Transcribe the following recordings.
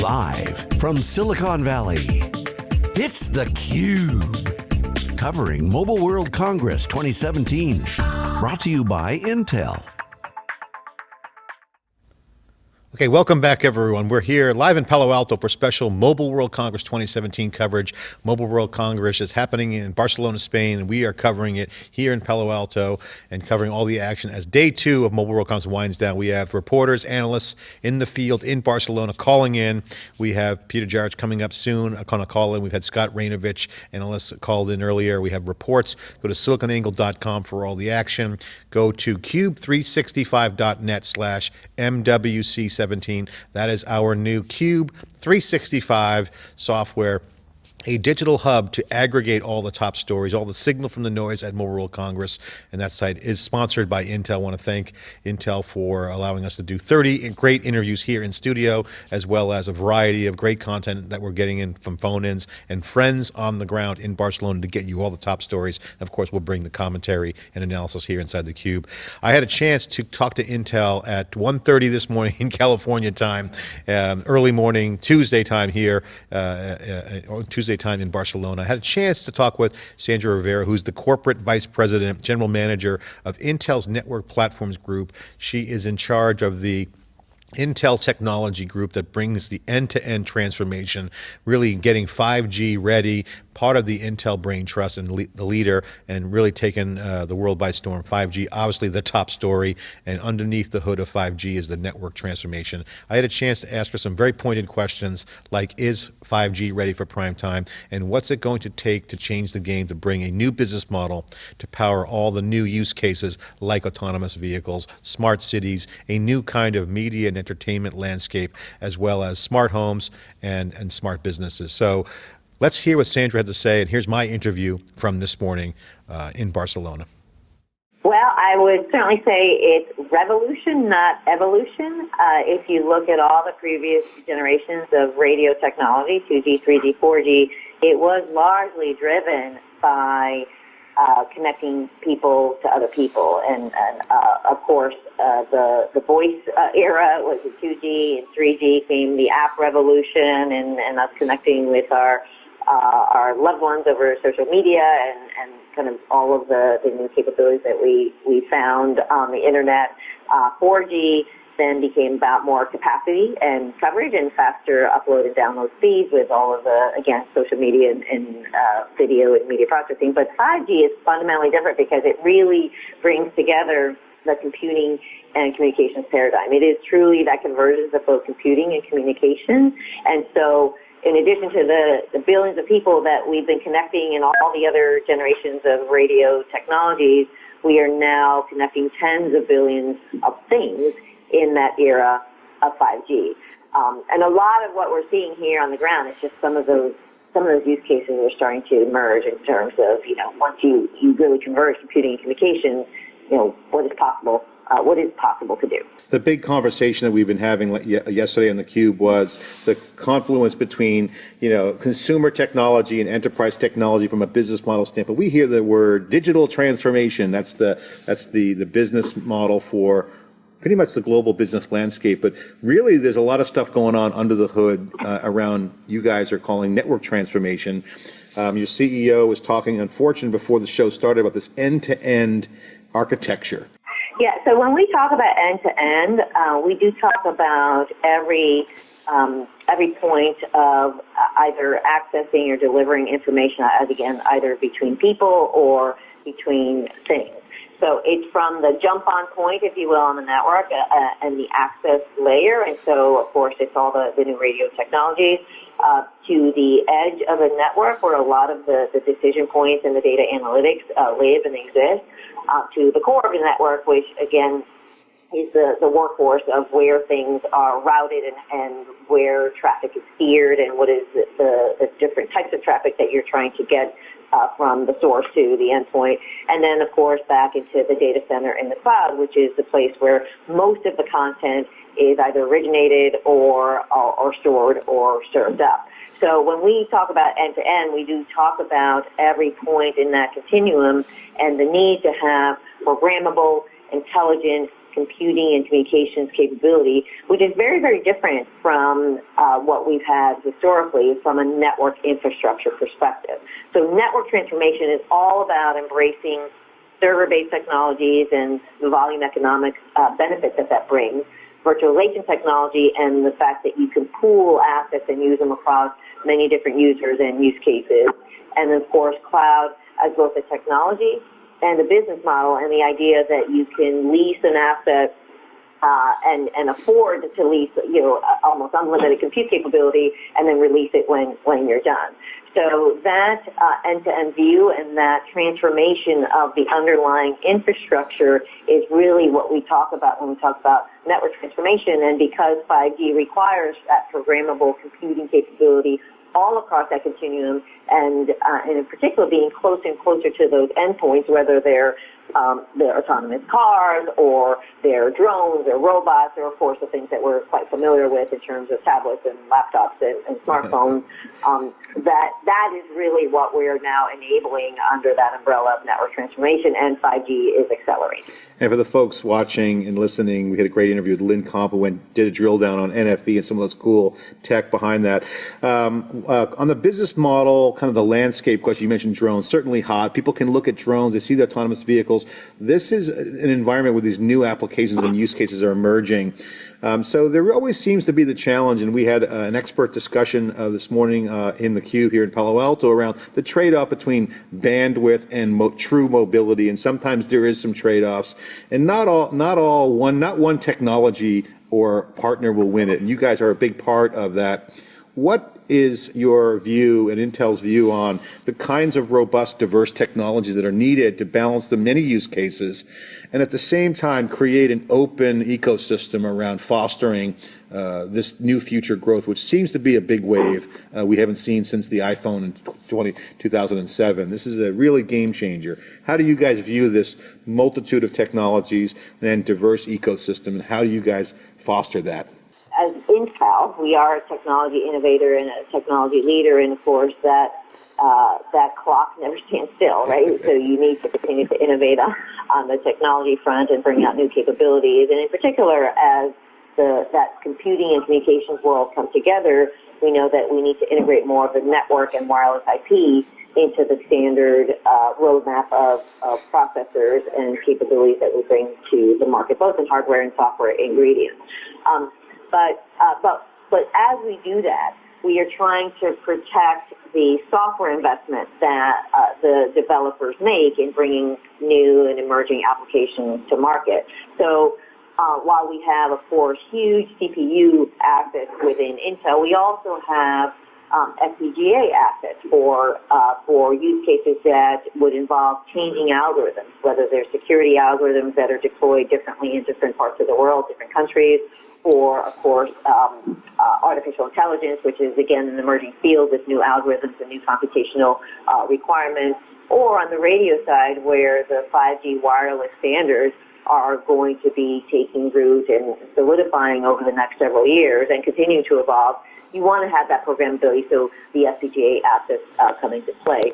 Live from Silicon Valley, it's theCUBE. Covering Mobile World Congress 2017. Brought to you by Intel. Okay, welcome back everyone. We're here live in Palo Alto for special Mobile World Congress 2017 coverage. Mobile World Congress is happening in Barcelona, Spain, and we are covering it here in Palo Alto and covering all the action as day two of Mobile World Congress winds down. We have reporters, analysts in the field in Barcelona calling in. We have Peter Jarich coming up soon, going to call in. We've had Scott Raynovich, analysts called in earlier. We have reports. Go to siliconangle.com for all the action. Go to cube365.net slash MWC 17. That is our new Cube 365 software a digital hub to aggregate all the top stories, all the signal from the noise at Mobile World Congress. And that site is sponsored by Intel. I want to thank Intel for allowing us to do 30 great interviews here in studio, as well as a variety of great content that we're getting in from phone-ins and friends on the ground in Barcelona to get you all the top stories. And of course, we'll bring the commentary and analysis here inside the Cube. I had a chance to talk to Intel at 1.30 this morning in California time, um, early morning, Tuesday time here, uh, uh, Tuesday Tuesday time in Barcelona. I had a chance to talk with Sandra Rivera, who's the corporate vice president, general manager of Intel's Network Platforms Group. She is in charge of the Intel technology group that brings the end-to-end -end transformation, really getting 5G ready, part of the Intel brain trust and le the leader and really taken uh, the world by storm. 5G, obviously the top story, and underneath the hood of 5G is the network transformation. I had a chance to ask her some very pointed questions like, is 5G ready for prime time? And what's it going to take to change the game to bring a new business model to power all the new use cases like autonomous vehicles, smart cities, a new kind of media and entertainment landscape, as well as smart homes and, and smart businesses. So Let's hear what Sandra had to say, and here's my interview from this morning uh, in Barcelona. Well, I would certainly say it's revolution, not evolution. Uh, if you look at all the previous generations of radio technology, 2G, 3G, 4G, it was largely driven by uh, connecting people to other people. And, and uh, of course, uh, the, the voice uh, era was the 2G and 3G came the app revolution and, and us connecting with our uh, our loved ones over social media and, and kind of all of the, the new capabilities that we, we found on the internet. Uh, 4G then became about more capacity and coverage and faster upload and download speeds with all of the, again, social media and, and uh, video and media processing. But 5G is fundamentally different because it really brings together the computing and communications paradigm. It is truly that convergence of both computing and communication. And so in addition to the, the billions of people that we've been connecting in all the other generations of radio technologies, we are now connecting tens of billions of things in that era of 5G. Um, and a lot of what we're seeing here on the ground is just some of those some of those use cases are starting to emerge in terms of you know once you you really converge computing and communications, you know what is possible uh, what is possible to do. The big conversation that we've been having yesterday on the Cube was the confluence between, you know, consumer technology and enterprise technology from a business model standpoint. We hear the word digital transformation. That's the that's the the business model for pretty much the global business landscape, but really there's a lot of stuff going on under the hood uh, around you guys are calling network transformation. Um, your CEO was talking, unfortunately, before the show started about this end-to-end -end architecture. Yeah, so when we talk about end to end, uh, we do talk about every um, every point of either accessing or delivering information, as again, either between people or between things. So it's from the jump on point, if you will, on the network uh, uh, and the access layer. And so, of course, it's all the, the new radio technologies uh, to the edge of a network where a lot of the, the decision points and the data analytics uh, live and exist uh, to the core of the network, which again is the, the workhorse of where things are routed and, and where traffic is steered and what is the, the different types of traffic that you're trying to get uh, from the source to the endpoint. And then, of course, back into the data center in the cloud, which is the place where most of the content is either originated or, or, or stored or served up. So when we talk about end to end, we do talk about every point in that continuum and the need to have programmable, intelligent, computing and communications capability, which is very, very different from uh, what we've had historically from a network infrastructure perspective. So network transformation is all about embracing server-based technologies and the volume economic uh, that that brings, virtualization technology, and the fact that you can pool assets and use them across many different users and use cases, and of course cloud as both a technology and the business model, and the idea that you can lease an asset uh, and and afford to lease, you know, almost unlimited compute capability, and then release it when when you're done. So that uh, end-to-end view and that transformation of the underlying infrastructure is really what we talk about when we talk about network transformation. And because 5G requires that programmable computing capability all across that continuum, and, uh, and in particular being closer and closer to those endpoints, whether they're um, their autonomous cars or their drones or robots or of course the things that we're quite familiar with in terms of tablets and laptops and, and smartphones. Um, that that is really what we are now enabling under that umbrella of network transformation and 5G is accelerating. And for the folks watching and listening, we had a great interview with Lynn Compa went did a drill down on NFV and some of those cool tech behind that. Um, uh, on the business model, kind of the landscape question, you mentioned drones, certainly hot. People can look at drones, they see the autonomous vehicles this is an environment where these new applications and use cases are emerging. Um, so there always seems to be the challenge, and we had uh, an expert discussion uh, this morning uh, in the Cube here in Palo Alto around the trade-off between bandwidth and mo true mobility, and sometimes there is some trade-offs, and not all, not all one, not one technology or partner will win it, and you guys are a big part of that. What is your view and Intel's view on the kinds of robust, diverse technologies that are needed to balance the many use cases and at the same time create an open ecosystem around fostering uh, this new future growth, which seems to be a big wave uh, we haven't seen since the iPhone in 20, 2007. This is a really game changer. How do you guys view this multitude of technologies and diverse ecosystem, and how do you guys foster that? We are a technology innovator and a technology leader, and of course that uh, that clock never stands still, right? so you need to continue to innovate on, on the technology front and bring out new capabilities, and in particular, as the that computing and communications world come together, we know that we need to integrate more of the network and wireless IP into the standard uh, roadmap of, of processors and capabilities that we bring to the market, both in hardware and software ingredients. Um, but, uh, but, but as we do that, we are trying to protect the software investment that uh, the developers make in bringing new and emerging applications to market. So uh, while we have, of course, huge CPU assets within Intel, we also have um, FPGA assets for uh, for use cases that would involve changing algorithms, whether they're security algorithms that are deployed differently in different parts of the world, different countries, or of course um, uh, artificial intelligence, which is again an emerging field with new algorithms and new computational uh, requirements, or on the radio side where the 5G wireless standards are going to be taking root and solidifying over the next several years and continuing to evolve you want to have that programmability so the FPGA assets uh, come into play.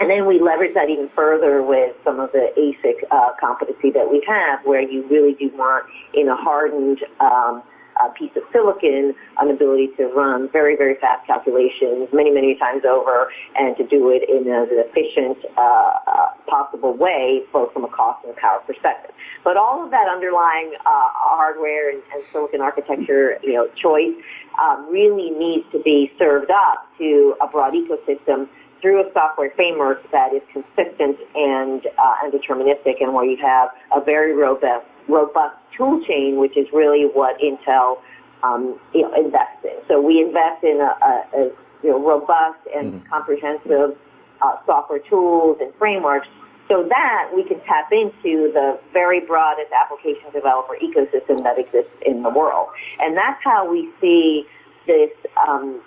And then we leverage that even further with some of the ASIC uh, competency that we have, where you really do want in a hardened um, uh, piece of silicon an ability to run very, very fast calculations many, many times over and to do it in an efficient uh, uh, possible way, both from a cost and a power perspective. But all of that underlying uh, hardware and, and, silicon architecture, you know, choice um, really needs to be served up to a broad ecosystem through a software framework that is consistent and, uh, and deterministic and where you have a very robust, robust tool chain, which is really what Intel um, you know, invests in. So we invest in a, a, a you know, robust and mm-hmm. comprehensive uh, software tools and frameworks so that we can tap into the very broadest application developer ecosystem that exists in the world. And that's how we see this, um,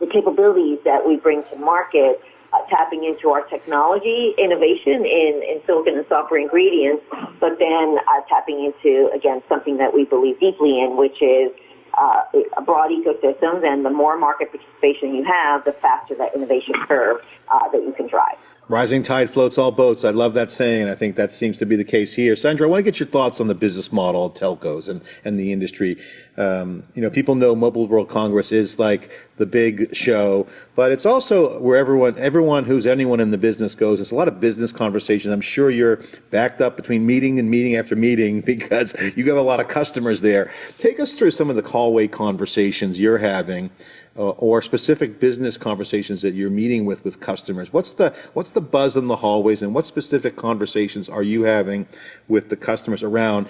the capabilities that we bring to market tapping into our technology innovation in, in silicon and software ingredients, but then uh, tapping into, again, something that we believe deeply in, which is uh, a broad ecosystems, and the more market participation you have, the faster that innovation curve uh, that you can drive. Rising tide floats all boats. I love that saying, and I think that seems to be the case here. Sandra, I want to get your thoughts on the business model of telcos and, and the industry. Um, you know, people know Mobile World Congress is like the big show, but it's also where everyone, everyone who's anyone in the business goes. It's a lot of business conversation. I'm sure you're backed up between meeting and meeting after meeting because you have a lot of customers there. Take us through some of the hallway conversations you're having Uh, or specific business conversations that you're meeting with with customers? What's the what's the buzz in the hallways, and what specific conversations are you having with the customers around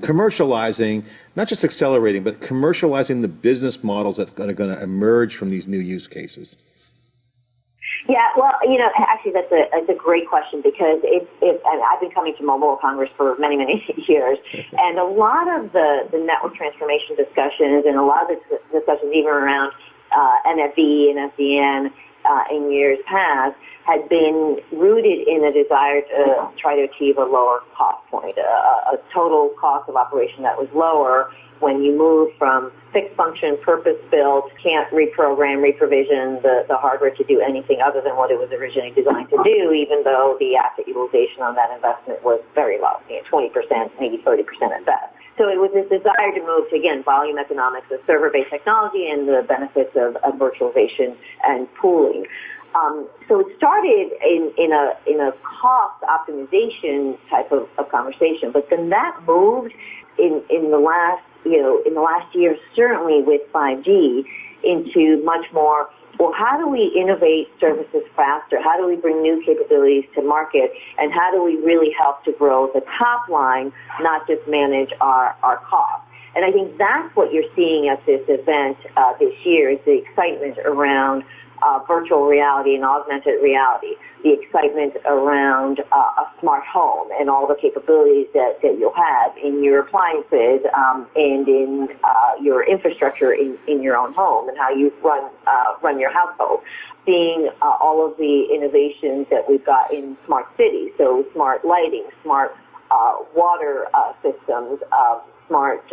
commercializing, not just accelerating, but commercializing the business models that are going to emerge from these new use cases? Yeah, well, you know, actually, that's a, that's a great question because it's, it's and I've been coming to Mobile Congress for many, many years, and a lot of the, the network transformation discussions and a lot of the discussions even around uh, NFV and SDN uh, in years past had been rooted in a desire to try to achieve a lower cost point, a, a total cost of operation that was lower when you move from fixed function, purpose built, can't reprogram, reprovision the, the hardware to do anything other than what it was originally designed to do, even though the asset utilization on that investment was very low, you know, 20%, maybe 30% at best. So it was this desire to move to, again, volume economics of server-based technology and the benefits of, of virtualization and pooling. Um, so it started in, in a in a cost optimization type of, of conversation, but then that moved in in the last you know in the last year certainly with 5G into much more well, how do we innovate services faster? How do we bring new capabilities to market? And how do we really help to grow the top line, not just manage our, our costs? And I think that's what you're seeing at this event uh, this year is the excitement around uh, virtual reality and augmented reality, the excitement around uh, a smart home and all the capabilities that, that you'll have in your appliances um, and in uh, your infrastructure in, in your own home and how you run, uh, run your household. Seeing uh, all of the innovations that we've got in smart cities, so smart lighting, smart uh, water systems, smart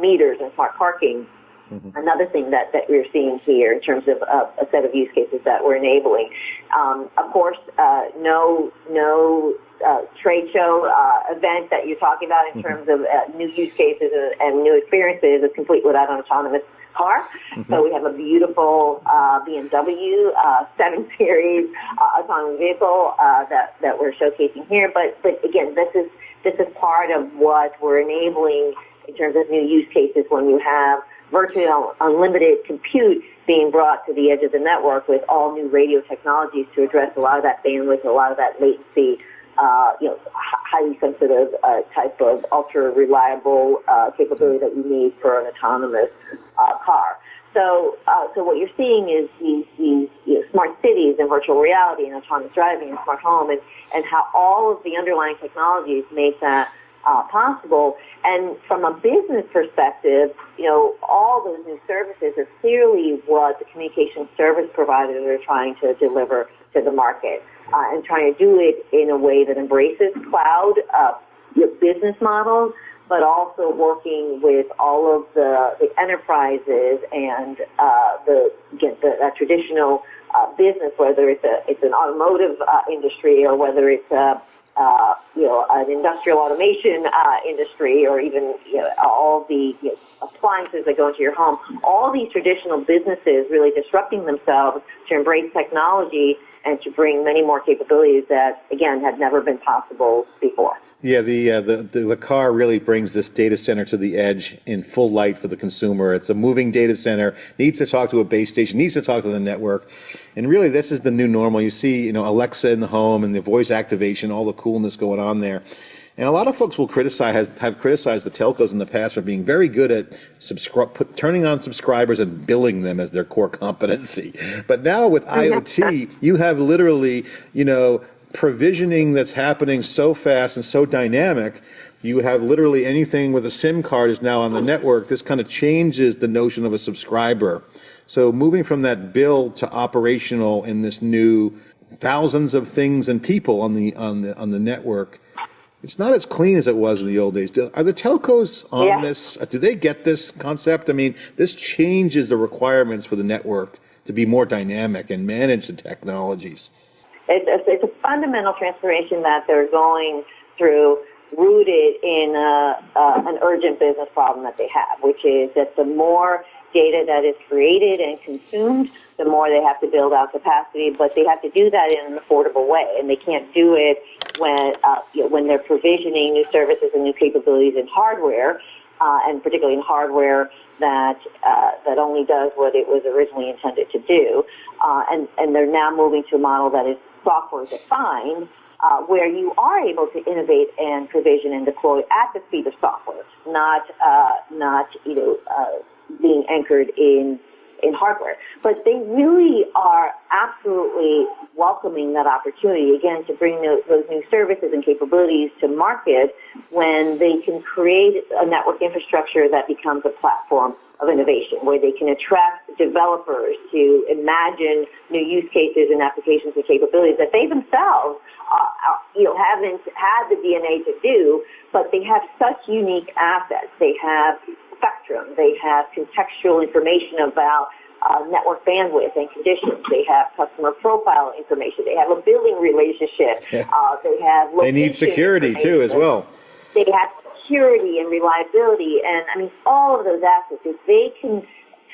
meters, and smart parking Mm-hmm. Another thing that, that we're seeing here in terms of uh, a set of use cases that we're enabling. Um, of course, uh, no, no uh, trade show uh, event that you're talking about in mm-hmm. terms of uh, new use cases and, and, new experiences is complete without an autonomous car. Mm-hmm. So we have a beautiful uh, BMW 7 Series autonomous vehicle that, that we're showcasing here. But, but again, this is, this is part of what we're enabling in terms of new use cases when you have virtually unlimited compute being brought to the edge of the network with all new radio technologies to address a lot of that bandwidth, a lot of that latency, uh, you know, highly sensitive uh, type of ultra reliable uh, capability that you need for an autonomous uh, car. So, uh, so what you're seeing is these, these you know, smart cities and virtual reality and autonomous driving and smart home and, and how all of the underlying technologies make that uh, possible. And from a business perspective, you know, all those new services are clearly what the communication service providers are trying to deliver to the market uh, and trying to do it in a way that embraces cloud uh, business models, but also working with all of the, the enterprises and uh, the, again, the traditional uh, business, whether it's a it's an automotive uh, industry or whether it's a uh, you know, an industrial automation uh, industry, or even you know, all the you know, appliances that go into your home, all these traditional businesses really disrupting themselves to embrace technology and to bring many more capabilities that, again, had never been possible before. Yeah, the, uh, the, the, the car really brings this data center to the edge in full light for the consumer. It's a moving data center, needs to talk to a base station, needs to talk to the network. And really, this is the new normal. You see, you know, Alexa in the home and the voice activation, all the coolness going on there. And a lot of folks will criticize, have, have criticized the telcos in the past for being very good at subscri- put, turning on subscribers and billing them as their core competency. But now with IoT, you have literally, you know, provisioning that's happening so fast and so dynamic. You have literally anything with a SIM card is now on the network. This kind of changes the notion of a subscriber. So moving from that bill to operational in this new thousands of things and people on the on the on the network it's not as clean as it was in the old days. Are the telcos on yeah. this? Do they get this concept? I mean, this changes the requirements for the network to be more dynamic and manage the technologies. It's a, it's a fundamental transformation that they're going through, rooted in uh, uh, an urgent business problem that they have, which is that the more data that is created and consumed, the more they have to build out capacity, but they have to do that in an affordable way, and they can't do it when uh, you know, when they're provisioning new services and new capabilities in hardware, uh, and particularly in hardware that uh, that only does what it was originally intended to do, uh, and and they're now moving to a model that is software defined. Uh, where you are able to innovate and provision and deploy at the speed of software, not uh, not you know uh, being anchored in in hardware. But they really are absolutely welcoming that opportunity again to bring those, those new services and capabilities to market when they can create a network infrastructure that becomes a platform of innovation where they can attract developers to imagine new use cases and applications and capabilities that they themselves uh, uh you know haven't had the DNA to do, but they have such unique assets. They have spectrum. They have contextual information about uh, network bandwidth and conditions. They have customer profile information. They have a billing relationship. Uh, they have They need security too, as well. They have security and reliability, and I mean all of those assets. If they can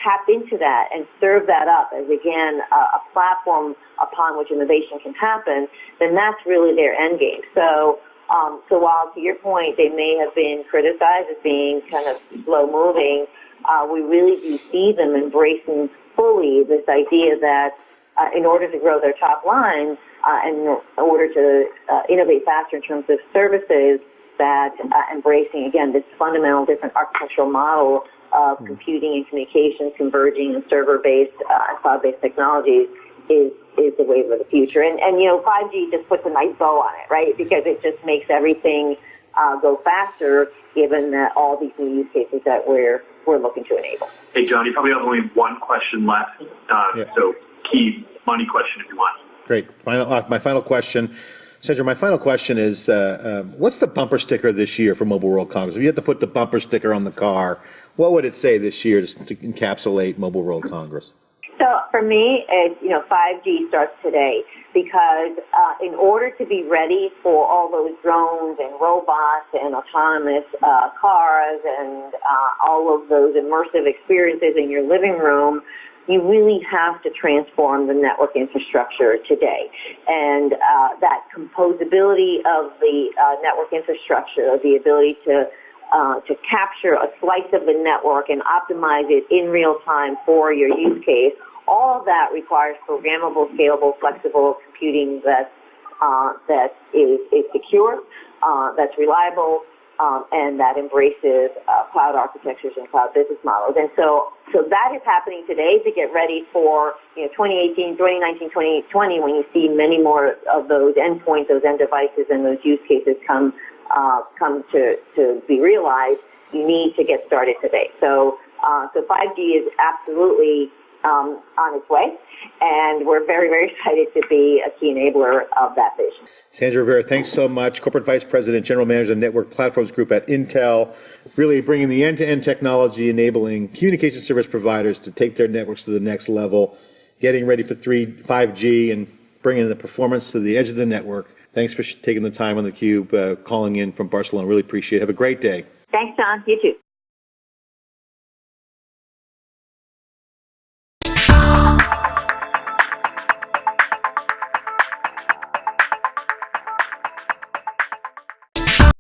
tap into that and serve that up as again a, a platform upon which innovation can happen, then that's really their end game. So. Um, so while to your point, they may have been criticized as being kind of slow moving, uh, we really do see them embracing fully this idea that uh, in order to grow their top line uh, and in order to uh, innovate faster in terms of services, that uh, embracing again this fundamental different architectural model of computing and communications converging and server-based uh, and cloud-based technologies is is the wave of the future. And and you know, 5G just puts a nice bow on it, right? Because it just makes everything uh, go faster, given that all these new use cases that we're we're looking to enable. Hey, John, you probably have only one question left. Uh, Yeah. So, key money question if you want. Great. Final, uh, my final question, Sandra, my final question is, uh, um, what's the bumper sticker this year for Mobile World Congress? If you had to put the bumper sticker on the car, what would it say this year to to encapsulate Mobile World Congress? So for me, it's, you know, 5G starts today because uh, in order to be ready for all those drones and robots and autonomous uh, cars and uh, all of those immersive experiences in your living room, you really have to transform the network infrastructure today. And uh, that composability of the uh, network infrastructure, the ability to uh, to capture a slice of the network and optimize it in real time for your use case. All of that requires programmable, scalable, flexible computing that uh, that is, is secure, uh, that's reliable, um, and that embraces uh, cloud architectures and cloud business models. And so, so that is happening today to get ready for you know 2018, 2019, 2020, when you see many more of those endpoints, those end devices, and those use cases come uh, come to, to be realized, you need to get started today. So, uh, so 5G is absolutely um, on its way, and we're very, very excited to be a key enabler of that vision. Sandra Rivera, thanks so much. Corporate Vice President, General Manager of Network Platforms Group at Intel, really bringing the end-to-end technology, enabling communication service providers to take their networks to the next level, getting ready for 3, 5G, and bringing the performance to the edge of the network. Thanks for taking the time on theCUBE, uh, calling in from Barcelona. Really appreciate it. Have a great day. Thanks, John. You too.